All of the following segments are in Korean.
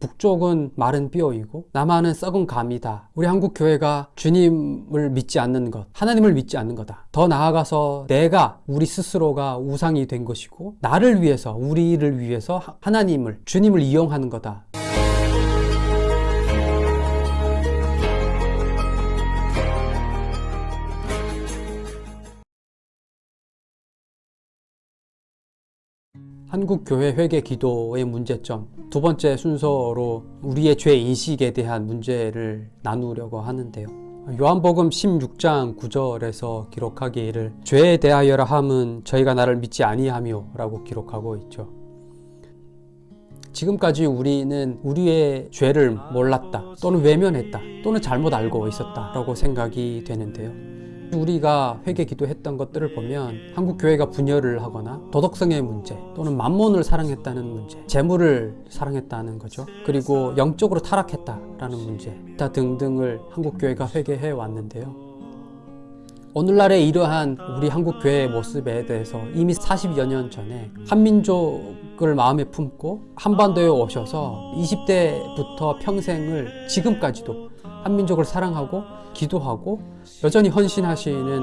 북쪽은 마른 뼈이고 남한은 썩은 감이다. 우리 한국 교회가 주님을 믿지 않는 것, 하나님을 믿지 않는 거다. 더 나아가서 내가 우리 스스로가 우상이 된 것이고 나를 위해서 우리를 위해서 하나님을 주님을 이용하는 거다. 한국교회 회개 기도의 문제점. 두 번째 순서로 우리의 죄 인식에 대한 문제를 나누려고 하는데요. 요한복음 16장 9절에서 기록하기를 죄에 대하여라 함은 저희가 나를 믿지 아니하며 라고 기록하고 있죠. 지금까지 우리는 우리의 죄를 몰랐다 또는 외면했다 또는 잘못 알고 있었다 라고 생각이 되는데요 우리가 회개 기도했던 것들을 보면 한국 교회가 분열을 하거나 도덕성의 문제 또는 만몬을 사랑했다는 문제, 재물을 사랑했다는 거죠. 그리고 영적으로 타락했다라는 문제, 다 등등을 한국 교회가 회개해 왔는데요. 오늘날의 이러한 우리 한국 교회의 모습에 대해서 이미 40여 년 전에 한민족을 마음에 품고 한반도에 오셔서 20대부터 평생을 지금까지도 한민족을 사랑하고 기도하고 여전히 헌신하시는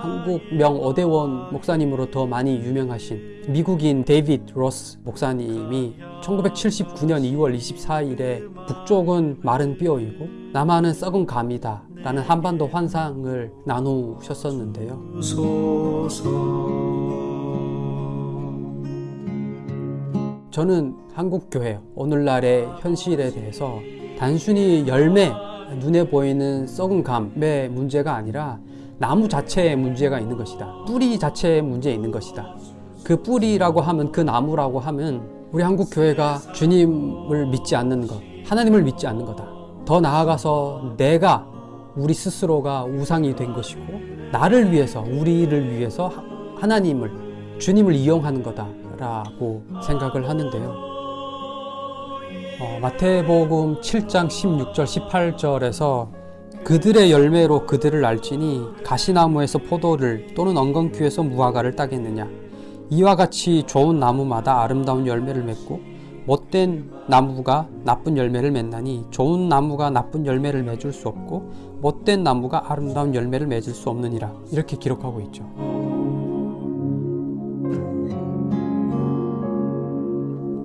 한국 명 오대원 목사님으로 더 많이 유명하신 미국인 데이빗 로스 목사님이 1979년 2월 24일에 북쪽은 마른 뼈이고 남한은 썩은 감이다 라는 한반도 환상을 나누셨었는데요. 저는 한국교회 오늘날의 현실에 대해서 단순히 열매 눈에 보이는 썩은 감의 문제가 아니라 나무 자체에 문제가 있는 것이다. 뿌리 자체에 문제 있는 것이다. 그 뿌리라고 하면 그 나무라고 하면 우리 한국 교회가 주님을 믿지 않는 것, 하나님을 믿지 않는 거다. 더 나아가서 내가 우리 스스로가 우상이 된 것이고 나를 위해서 우리를 위해서 하나님을 주님을 이용하는 거다 라고 생각을 하는데요. 어, 마태복음 7장 16절 18절에서 그들의 열매로 그들을 알지니 가시나무에서 포도를 또는 엉겅퀴에서 무화과를 따겠느냐? 이와 같이 좋은 나무마다 아름다운 열매를 맺고 못된 나무가 나쁜 열매를 맺나니 좋은 나무가 나쁜 열매를 맺을 수 없고 못된 나무가 아름다운 열매를 맺을 수 없느니라. 이렇게 기록하고 있죠.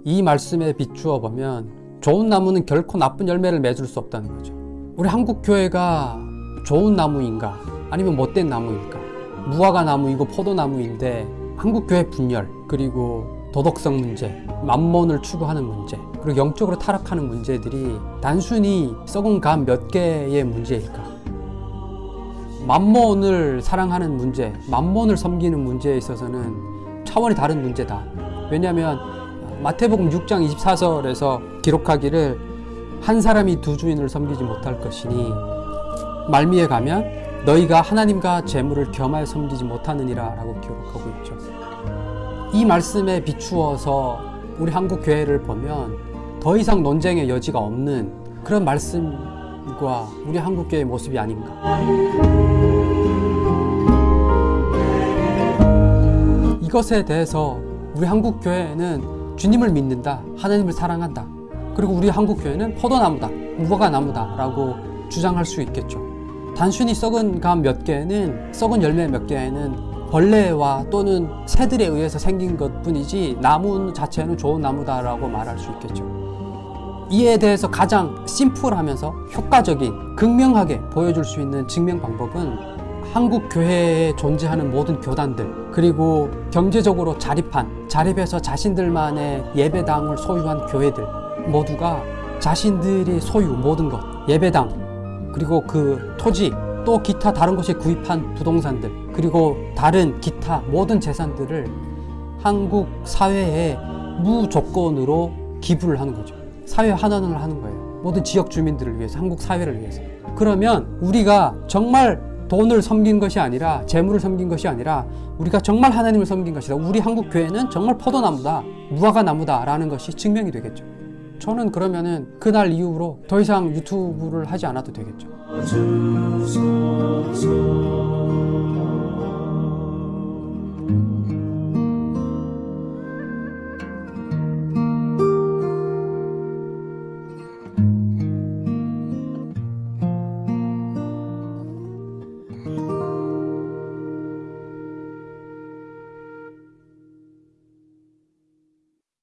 이 말씀에 비추어 보면 좋은 나무는 결코 나쁜 열매를 맺을 수 없다는 거죠. 우리 한국 교회가 좋은 나무인가? 아니면 못된 나무일까? 무화과 나무이고 포도나무인데 한국 교회 분열 그리고 도덕성 문제 만몬을 추구하는 문제 그리고 영적으로 타락하는 문제들이 단순히 썩은 감 몇 개의 문제일까? 만몬을 사랑하는 문제 만몬을 섬기는 문제에 있어서는 차원이 다른 문제다. 왜냐하면 마태복음 6장 24절에서 기록하기를 한 사람이 두 주인을 섬기지 못할 것이니 말미에 가면 너희가 하나님과 재물을 겸하여 섬기지 못하느니라 라고 기록하고 있죠. 이 말씀에 비추어서 우리 한국 교회를 보면 더 이상 논쟁의 여지가 없는 그런 말씀과 우리 한국 교회의 모습이 아닌가. 이것에 대해서 우리 한국 교회는 주님을 믿는다 하나님을 사랑한다. 그리고 우리 한국 교회는 포도나무다 무화과 나무다 라고 주장할 수 있겠죠. 단순히 썩은 감 몇 개는 썩은 열매 몇 개는 벌레와 또는 새들에 의해서 생긴 것 뿐이지 나무 자체는 좋은 나무다 라고 말할 수 있겠죠. 이에 대해서 가장 심플하면서 효과적인 극명하게 보여줄 수 있는 증명 방법은 한국 교회에 존재하는 모든 교단들 그리고 경제적으로 자립한 자립해서 자신들만의 예배당을 소유한 교회들 모두가 자신들이 소유 모든 것 예배당 그리고 그 토지 또 기타 다른 곳에 구입한 부동산들 그리고 다른 기타 모든 재산들을 한국 사회에 무조건으로 기부를 하는 거죠. 사회 환원을 하는 거예요. 모든 지역 주민들을 위해서 한국 사회를 위해서. 그러면 우리가 정말 돈을 섬긴 것이 아니라 재물을 섬긴 것이 아니라 우리가 정말 하나님을 섬긴 것이다. 우리 한국 교회는 정말 포도나무다 무화과 나무다 라는 것이 증명이 되겠죠. 저는 그러면은 그날 이후로 더 이상 유튜브를 하지 않아도 되겠죠